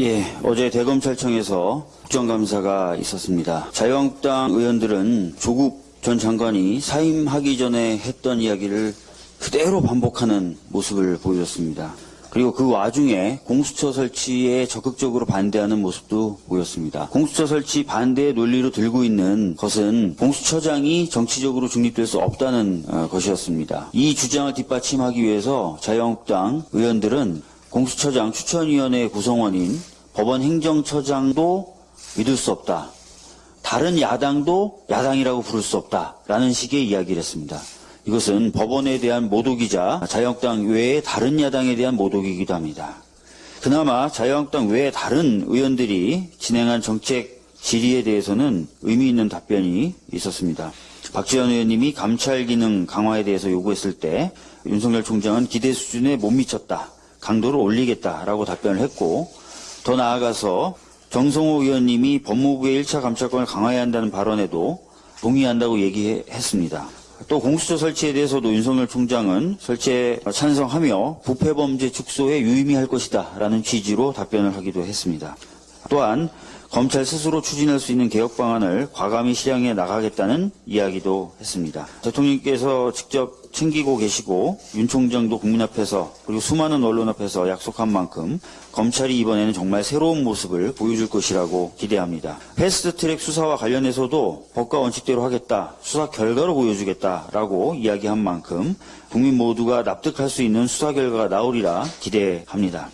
예, 어제 대검찰청에서 국정감사가 있었습니다. 자유한국당 의원들은 조국 전 장관이 사임하기 전에 했던 이야기를 그대로 반복하는 모습을 보여줬습니다. 그리고 그 와중에 공수처 설치에 적극적으로 반대하는 모습도 보였습니다. 공수처 설치 반대의 논리로 들고 있는 것은 공수처장이 정치적으로 중립될 수 없다는 어, 것이었습니다. 이 주장을 뒷받침하기 위해서 자유한국당 의원들은 공수처장 추천위원회 구성원인 법원 행정처장도 믿을 수 없다. 다른 야당도 야당이라고 부를 수 없다라는 식의 이야기를 했습니다. 이것은 법원에 대한 모독이자 자유한국당 외의 다른 야당에 대한 모독이기도 합니다. 그나마 자유한국당 외의 다른 의원들이 진행한 정책 질의에 대해서는 의미 있는 답변이 있었습니다. 박지원 의원님이 감찰 기능 강화에 대해서 요구했을 때 윤석열 총장은 기대 수준에 못 미쳤다. 강도를 올리겠다라고 답변을 했고 더 나아가서 정성호 의원님이 법무부의 1차 감찰권을 강화해야 한다는 발언에도 동의한다고 얘기했습니다. 또 공수처 설치에 대해서도 윤석열 총장은 설치에 찬성하며 부패범죄 축소에 유의미할 것이다 라는 취지로 답변을 하기도 했습니다. 또한 검찰 스스로 추진할 수 있는 개혁 방안을 과감히 실행해 나가겠다는 이야기도 했습니다. 대통령께서 직접 챙기고 계시고 윤 총장도 국민 앞에서 그리고 수많은 언론 앞에서 약속한 만큼 검찰이 이번에는 정말 새로운 모습을 보여줄 것이라고 기대합니다. 패스트트랙 수사와 관련해서도 법과 원칙대로 하겠다, 수사 결과로 보여주겠다라고 이야기한 만큼 국민 모두가 납득할 수 있는 수사 결과가 나오리라 기대합니다.